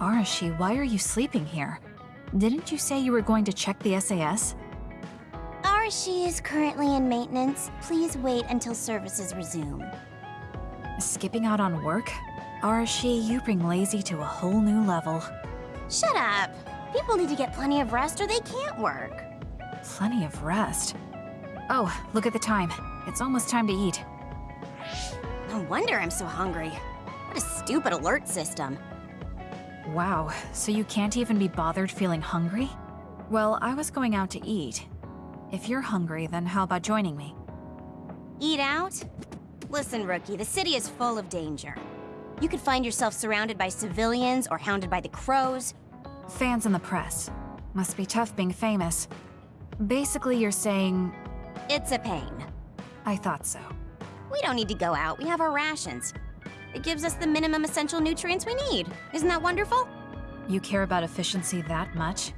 Arashi, why are you sleeping here? Didn't you say you were going to check the SAS? Arashi is currently in maintenance. Please wait until services resume. Skipping out on work? Arashi, you bring lazy to a whole new level. Shut up! People need to get plenty of rest or they can't work. Plenty of rest. Oh, look at the time. It's almost time to eat. No wonder I'm so hungry. What a stupid alert system. Wow, so you can't even be bothered feeling hungry? Well, I was going out to eat. If you're hungry, then how about joining me? Eat out? Listen, Rookie, the city is full of danger. You could find yourself surrounded by civilians or hounded by the crows. Fans in the press. Must be tough being famous. Basically, you're saying... It's a pain. I thought so. We don't need to go out, we have our rations. It gives us the minimum essential nutrients we need. Isn't that wonderful? You care about efficiency that much?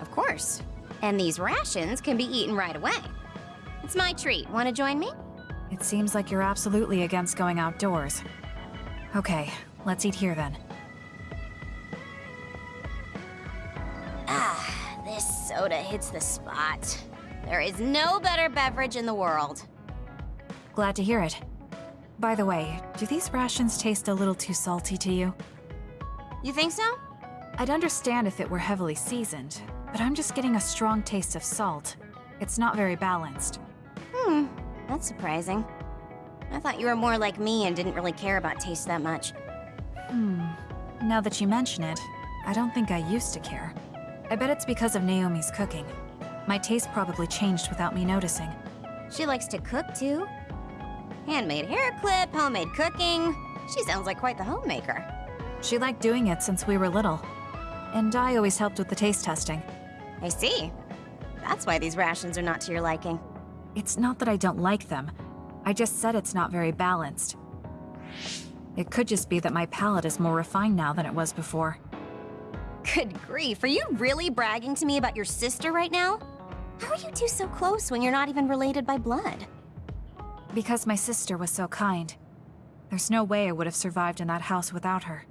Of course. And these rations can be eaten right away. It's my treat. Want to join me? It seems like you're absolutely against going outdoors. Okay, let's eat here then. Ah, this soda hits the spot. There is no better beverage in the world. Glad to hear it. By the way, do these rations taste a little too salty to you? You think so? I'd understand if it were heavily seasoned, but I'm just getting a strong taste of salt. It's not very balanced. Hmm, that's surprising. I thought you were more like me and didn't really care about taste that much. Hmm. Now that you mention it, I don't think I used to care. I bet it's because of Naomi's cooking. My taste probably changed without me noticing. She likes to cook, too. Handmade hair clip, homemade cooking. She sounds like quite the homemaker. She liked doing it since we were little. And I always helped with the taste testing. I see. That's why these rations are not to your liking. It's not that I don't like them. I just said it's not very balanced. It could just be that my palate is more refined now than it was before. Good grief, are you really bragging to me about your sister right now? How are you two so close when you're not even related by blood? Because my sister was so kind. There's no way I would have survived in that house without her.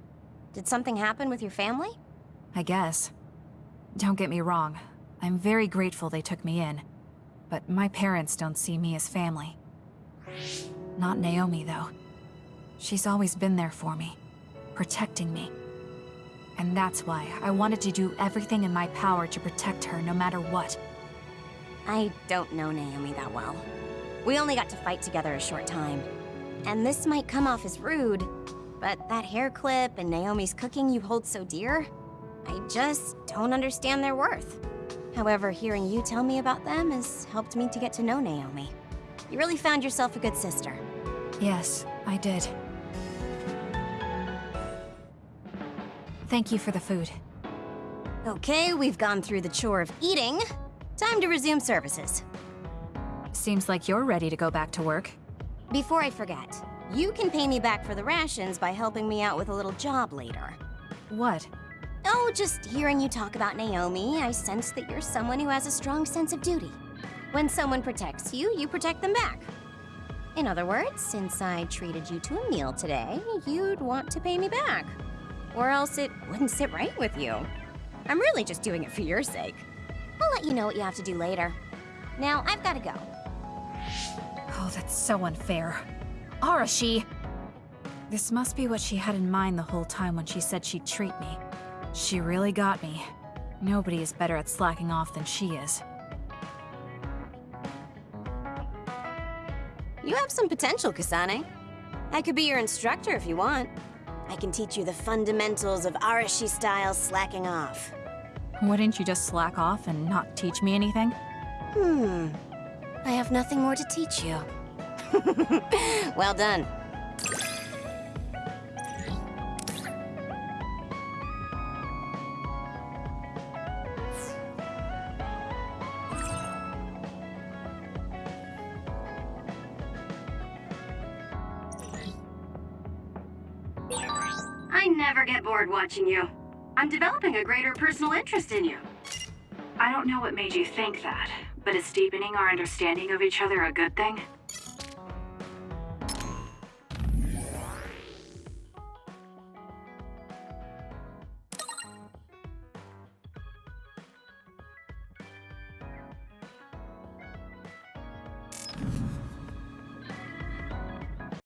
Did something happen with your family? I guess. Don't get me wrong. I'm very grateful they took me in. But my parents don't see me as family. Not Naomi, though. She's always been there for me, protecting me. And that's why I wanted to do everything in my power to protect her no matter what. I don't know Naomi that well. We only got to fight together a short time. And this might come off as rude, but that hair clip and Naomi's cooking you hold so dear, I just don't understand their worth. However, hearing you tell me about them has helped me to get to know Naomi. You really found yourself a good sister. Yes, I did. Thank you for the food. Okay, we've gone through the chore of eating. Time to resume services. Seems like you're ready to go back to work. Before I forget, you can pay me back for the rations by helping me out with a little job later. What? Oh, just hearing you talk about Naomi, I sense that you're someone who has a strong sense of duty. When someone protects you, you protect them back. In other words, since I treated you to a meal today, you'd want to pay me back. Or else it wouldn't sit right with you. I'm really just doing it for your sake. I'll let you know what you have to do later. Now, I've got to go. Oh, that's so unfair. Arashi! This must be what she had in mind the whole time when she said she'd treat me. She really got me. Nobody is better at slacking off than she is. You have some potential, Kasane. I could be your instructor if you want. I can teach you the fundamentals of Arashi-style slacking off. Wouldn't you just slack off and not teach me anything? Hmm. I have nothing more to teach you. well done. I never get bored watching you. I'm developing a greater personal interest in you. I don't know what made you think that, but is deepening our understanding of each other a good thing?